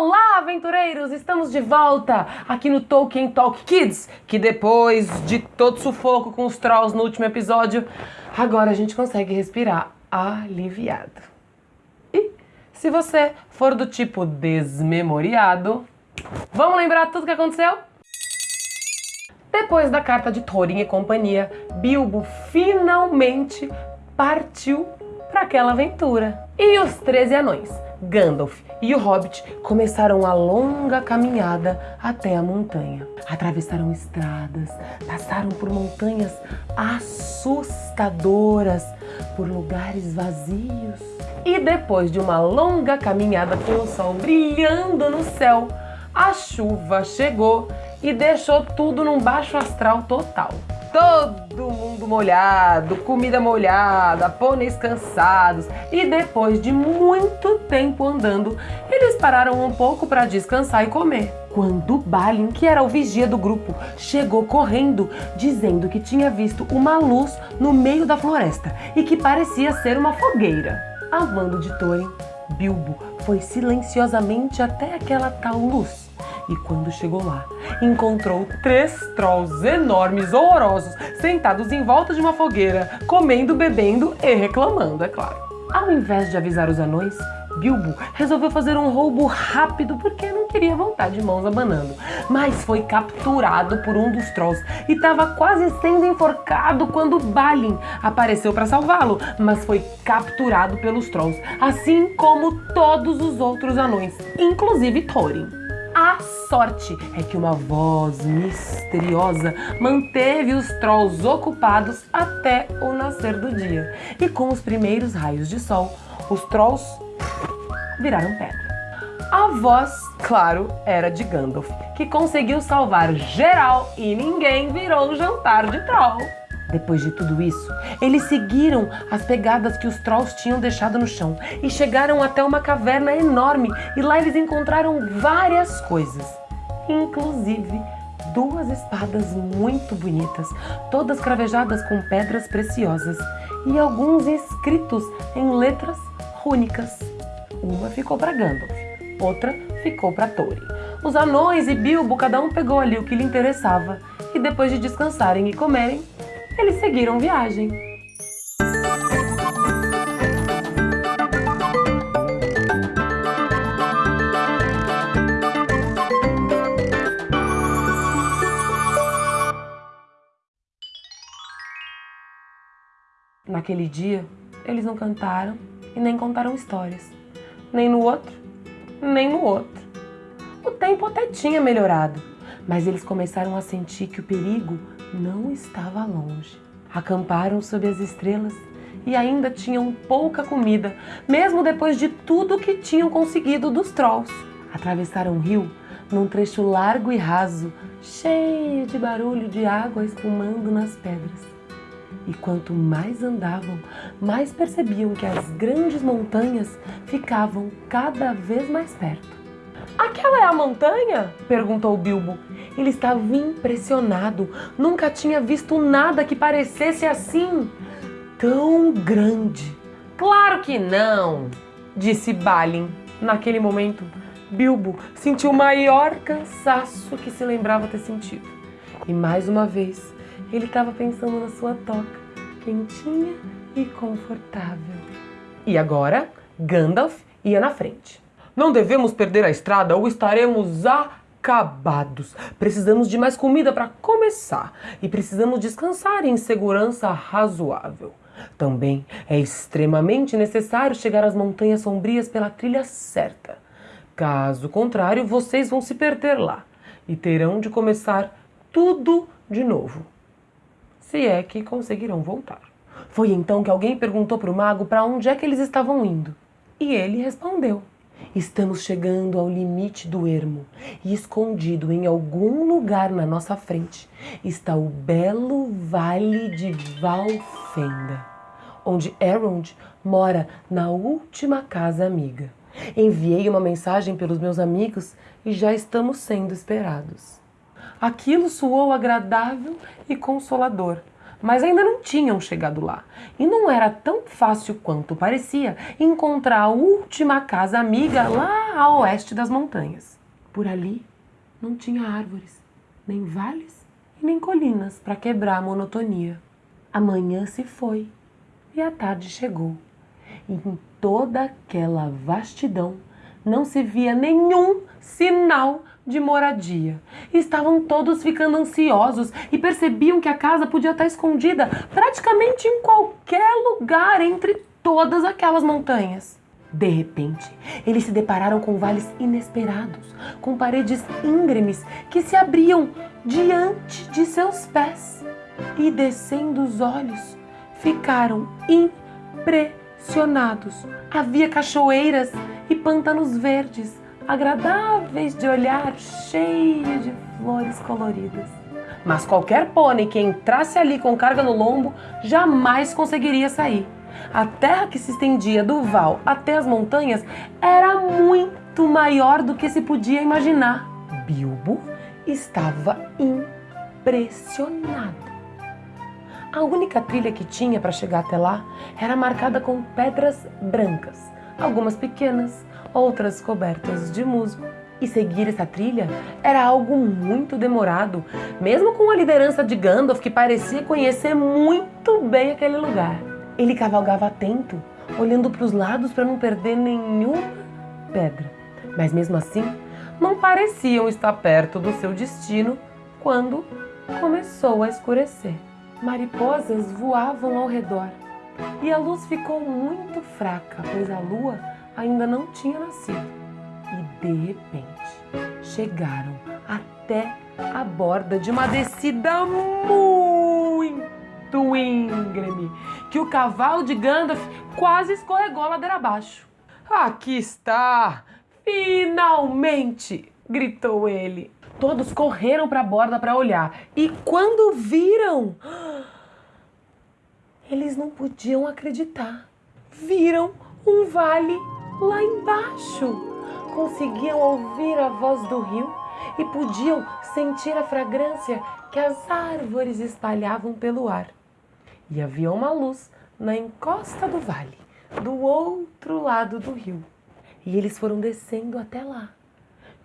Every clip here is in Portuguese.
Olá, aventureiros! Estamos de volta aqui no Tolkien Talk Kids, que depois de todo sufoco com os trolls no último episódio, agora a gente consegue respirar aliviado. E se você for do tipo desmemoriado, vamos lembrar tudo que aconteceu? Depois da carta de Thorin e companhia, Bilbo finalmente partiu para aquela aventura. E os 13 anões, Gandalf e o Hobbit começaram a longa caminhada até a montanha. Atravessaram estradas, passaram por montanhas assustadoras, por lugares vazios. E depois de uma longa caminhada com o sol brilhando no céu, a chuva chegou e deixou tudo num baixo astral total. Todo mundo molhado, comida molhada, pôneis cansados e depois de muito tempo andando, eles pararam um pouco para descansar e comer. Quando Balin, que era o vigia do grupo, chegou correndo, dizendo que tinha visto uma luz no meio da floresta e que parecia ser uma fogueira. A mando de Thorin, Bilbo foi silenciosamente até aquela tal luz e quando chegou lá, encontrou três trolls enormes, horrorosos, sentados em volta de uma fogueira, comendo, bebendo e reclamando, é claro. Ao invés de avisar os anões, Bilbo resolveu fazer um roubo rápido porque não queria voltar de mãos abanando. Mas foi capturado por um dos trolls e estava quase sendo enforcado quando Balin apareceu para salvá-lo, mas foi capturado pelos trolls, assim como todos os outros anões, inclusive Thorin. A sorte é que uma voz misteriosa manteve os trolls ocupados até o nascer do dia. E com os primeiros raios de sol, os trolls viraram pedra. A voz, claro, era de Gandalf, que conseguiu salvar geral e ninguém virou jantar de troll. Depois de tudo isso, eles seguiram as pegadas que os trolls tinham deixado no chão e chegaram até uma caverna enorme e lá eles encontraram várias coisas, inclusive duas espadas muito bonitas, todas cravejadas com pedras preciosas e alguns escritos em letras rúnicas. Uma ficou para Gandalf, outra ficou para Thorin. Os anões e Bilbo, cada um pegou ali o que lhe interessava e depois de descansarem e comerem, eles seguiram viagem. Naquele dia, eles não cantaram e nem contaram histórias. Nem no outro, nem no outro. O tempo até tinha melhorado, mas eles começaram a sentir que o perigo não estava longe. Acamparam sob as estrelas e ainda tinham pouca comida, mesmo depois de tudo que tinham conseguido dos trolls. Atravessaram o rio num trecho largo e raso, cheio de barulho de água espumando nas pedras. E quanto mais andavam, mais percebiam que as grandes montanhas ficavam cada vez mais perto. Aquela é a montanha? perguntou Bilbo. Ele estava impressionado. Nunca tinha visto nada que parecesse assim. Tão grande. Claro que não, disse Balin. Naquele momento, Bilbo sentiu o maior cansaço que se lembrava ter sentido. E mais uma vez, ele estava pensando na sua toca, quentinha e confortável. E agora, Gandalf ia na frente. Não devemos perder a estrada ou estaremos acabados. Precisamos de mais comida para começar e precisamos descansar em segurança razoável. Também é extremamente necessário chegar às montanhas sombrias pela trilha certa. Caso contrário, vocês vão se perder lá e terão de começar tudo de novo. Se é que conseguirão voltar. Foi então que alguém perguntou para o mago para onde é que eles estavam indo. E ele respondeu. Estamos chegando ao limite do ermo e escondido em algum lugar na nossa frente está o belo Vale de Valfenda, onde Elrond mora na última casa amiga. Enviei uma mensagem pelos meus amigos e já estamos sendo esperados. Aquilo soou agradável e consolador, mas ainda não tinham chegado lá. E não era tão fácil quanto parecia encontrar a última casa amiga lá a oeste das montanhas. Por ali não tinha árvores, nem vales e nem colinas para quebrar a monotonia. A manhã se foi e a tarde chegou. E em toda aquela vastidão não se via nenhum sinal de moradia. Estavam todos ficando ansiosos e percebiam que a casa podia estar escondida praticamente em qualquer lugar entre todas aquelas montanhas. De repente, eles se depararam com vales inesperados, com paredes íngremes que se abriam diante de seus pés. E descendo os olhos, ficaram impressionados. Havia cachoeiras e pântanos verdes, agradáveis de olhar, cheios de flores coloridas. Mas qualquer pônei que entrasse ali com carga no lombo jamais conseguiria sair. A terra que se estendia do val até as montanhas era muito maior do que se podia imaginar. Bilbo estava impressionado. A única trilha que tinha para chegar até lá era marcada com pedras brancas, algumas pequenas, outras cobertas de musgo. E seguir essa trilha era algo muito demorado, mesmo com a liderança de Gandalf, que parecia conhecer muito bem aquele lugar. Ele cavalgava atento, olhando para os lados para não perder nenhuma pedra. Mas mesmo assim, não pareciam estar perto do seu destino quando começou a escurecer. Mariposas voavam ao redor e a luz ficou muito fraca, pois a lua ainda não tinha nascido. E de repente chegaram até a borda de uma descida muito íngreme, que o cavalo de Gandalf quase escorregou ladeira abaixo. Aqui está! Finalmente! gritou ele. Todos correram para a borda para olhar e quando viram, eles não podiam acreditar. Viram um vale lá embaixo. Conseguiam ouvir a voz do rio e podiam sentir a fragrância que as árvores espalhavam pelo ar. E havia uma luz na encosta do vale, do outro lado do rio. E eles foram descendo até lá.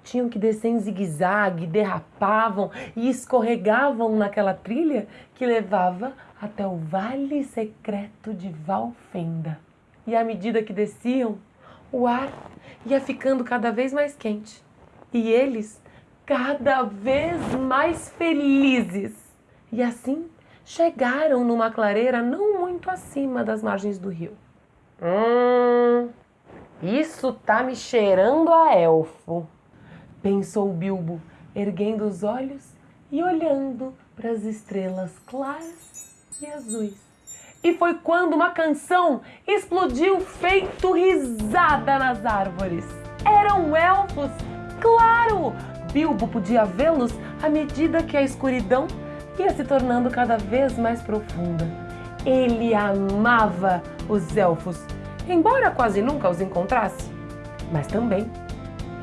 Tinham que descer em zigue-zague, derrapavam e escorregavam naquela trilha que levava até o vale secreto de Valfenda. E à medida que desciam, o ar ia ficando cada vez mais quente e eles cada vez mais felizes. E assim chegaram numa clareira não muito acima das margens do rio. Hum, isso tá me cheirando a elfo, pensou Bilbo, erguendo os olhos e olhando para as estrelas claras e azuis. E foi quando uma canção explodiu feito risada nas árvores. Eram elfos, claro! Bilbo podia vê-los à medida que a escuridão ia se tornando cada vez mais profunda. Ele amava os elfos, embora quase nunca os encontrasse. Mas também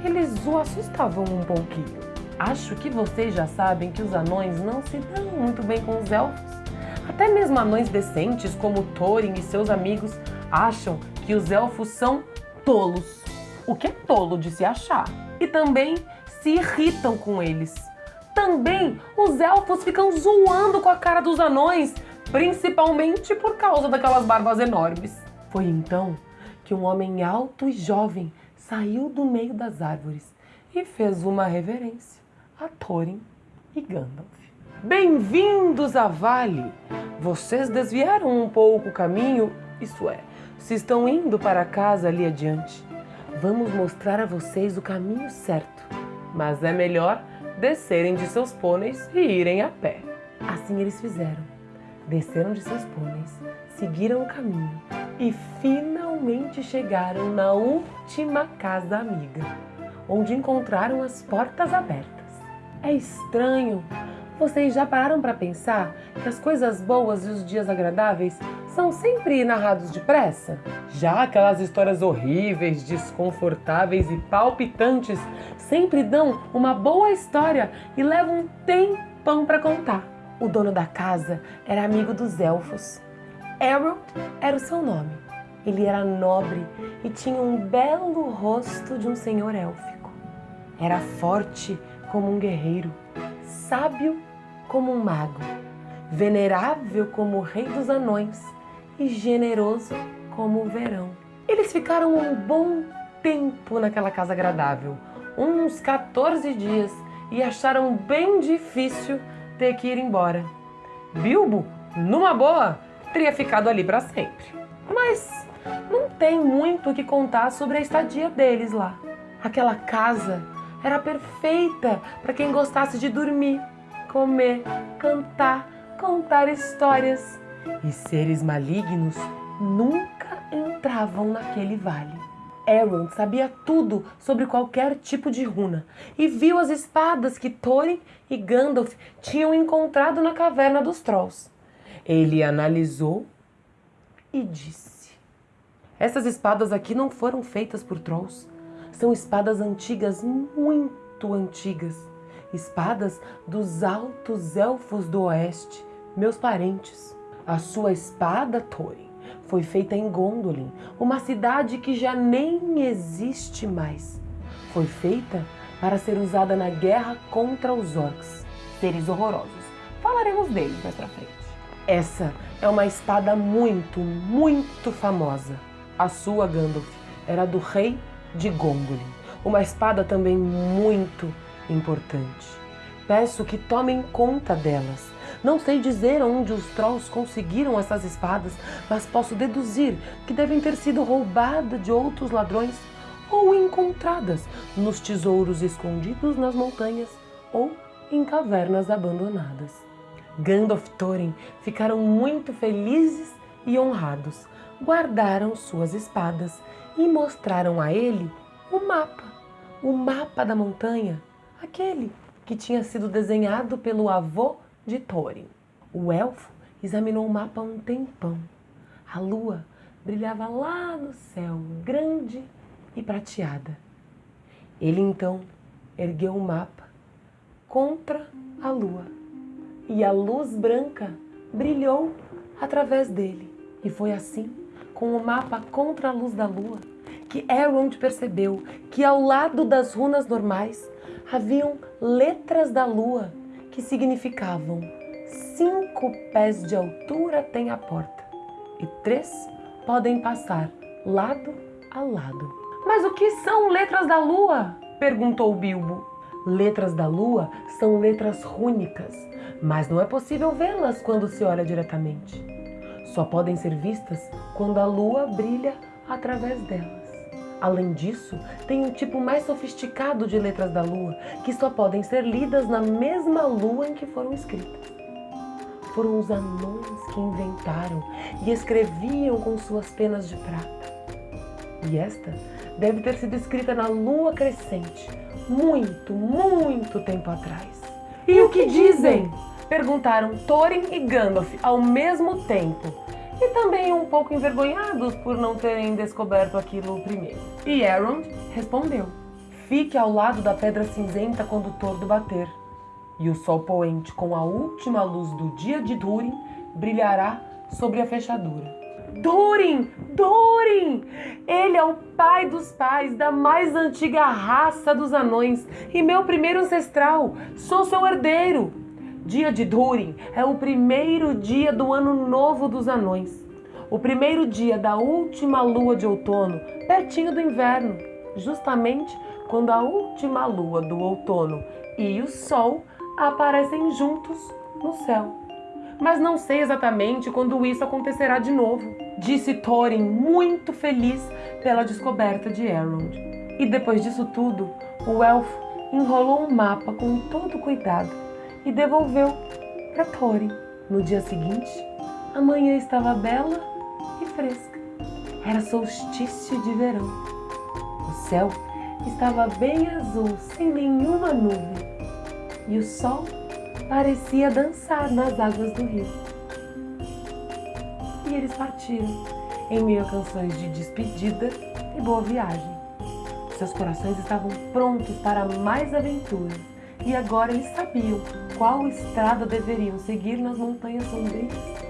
eles o assustavam um pouquinho. Acho que vocês já sabem que os anões não se dão muito bem com os elfos. Até mesmo anões decentes como Thorin e seus amigos acham que os elfos são tolos. O que é tolo de se achar. E também se irritam com eles. Também os elfos ficam zoando com a cara dos anões, principalmente por causa daquelas barbas enormes. Foi então que um homem alto e jovem saiu do meio das árvores e fez uma reverência a Thorin e Gandalf. Bem-vindos a Vale! Vocês desviaram um pouco o caminho, isso é, se estão indo para casa ali adiante. Vamos mostrar a vocês o caminho certo, mas é melhor descerem de seus pôneis e irem a pé. Assim eles fizeram. Desceram de seus pôneis, seguiram o caminho e finalmente chegaram na última casa amiga, onde encontraram as portas abertas. É estranho, vocês já pararam para pensar que as coisas boas e os dias agradáveis são sempre narrados depressa? Já aquelas histórias horríveis, desconfortáveis e palpitantes sempre dão uma boa história e levam um tempão para contar. O dono da casa era amigo dos elfos. Elrond era o seu nome. Ele era nobre e tinha um belo rosto de um senhor élfico. Era forte como um guerreiro, sábio como um mago, venerável como o rei dos anões e generoso como o verão. Eles ficaram um bom tempo naquela casa agradável, uns 14 dias, e acharam bem difícil ter que ir embora. Bilbo, numa boa, teria ficado ali para sempre. Mas não tem muito o que contar sobre a estadia deles lá. Aquela casa era perfeita para quem gostasse de dormir, comer, cantar, contar histórias. E seres malignos nunca entravam naquele vale. Elrond sabia tudo sobre qualquer tipo de runa e viu as espadas que Thorin e Gandalf tinham encontrado na caverna dos Trolls. Ele analisou e disse: Essas espadas aqui não foram feitas por Trolls. São espadas antigas, muito antigas. Espadas dos altos elfos do oeste, meus parentes. A sua espada, Thorin, foi feita em Gondolin, uma cidade que já nem existe mais. Foi feita para ser usada na guerra contra os orcs, seres horrorosos. Falaremos deles mais pra frente. Essa é uma espada muito, muito famosa. A sua, Gandalf, era do rei de Gondolin. Uma espada também muito importante. Peço que tomem conta delas não sei dizer onde os trolls conseguiram essas espadas, mas posso deduzir que devem ter sido roubadas de outros ladrões ou encontradas nos tesouros escondidos nas montanhas ou em cavernas abandonadas. Gandalf e Thorin ficaram muito felizes e honrados. Guardaram suas espadas e mostraram a ele o mapa, o mapa da montanha, aquele que tinha sido desenhado pelo avô de Thorin. O elfo examinou o mapa um tempão. A lua brilhava lá no céu, grande e prateada. Ele então ergueu o mapa contra a lua e a luz branca brilhou através dele. E foi assim, com o mapa contra a luz da lua, que Elrond percebeu que ao lado das runas normais haviam letras da lua que significavam cinco pés de altura tem a porta e três podem passar lado a lado. Mas o que são letras da lua? perguntou Bilbo. Letras da lua são letras rúnicas, mas não é possível vê-las quando se olha diretamente. Só podem ser vistas quando a lua brilha através delas. Além disso, tem um tipo mais sofisticado de letras da lua que só podem ser lidas na mesma lua em que foram escritas. Foram os anões que inventaram e escreviam com suas penas de prata. E esta deve ter sido escrita na lua crescente, muito, muito tempo atrás. E o que dizem? Perguntaram Thorin e Gandalf ao mesmo tempo e também um pouco envergonhados por não terem descoberto aquilo primeiro. E Elrond respondeu: Fique ao lado da pedra cinzenta quando o tordo bater, e o sol poente com a última luz do dia de Durin brilhará sobre a fechadura. Durin! Durin! Ele é o pai dos pais da mais antiga raça dos anões e meu primeiro ancestral. Sou seu herdeiro. Dia de Durin é o primeiro dia do ano novo dos anões. O primeiro dia da última lua de outono, pertinho do inverno, justamente quando a última lua do outono e o sol aparecem juntos no céu. Mas não sei exatamente quando isso acontecerá de novo, disse Thorin, muito feliz pela descoberta de Elrond. E depois disso tudo, o elfo enrolou um mapa com todo cuidado e devolveu para Thorin. No dia seguinte, a manhã estava bela e fresca. Era solstício de verão. O céu estava bem azul, sem nenhuma nuvem, e o sol parecia dançar nas águas do rio. E eles partiram em meio a canções de despedida e boa viagem. Seus corações estavam prontos para mais aventuras e agora eles sabiam qual estrada deveriam seguir nas montanhas sombrias.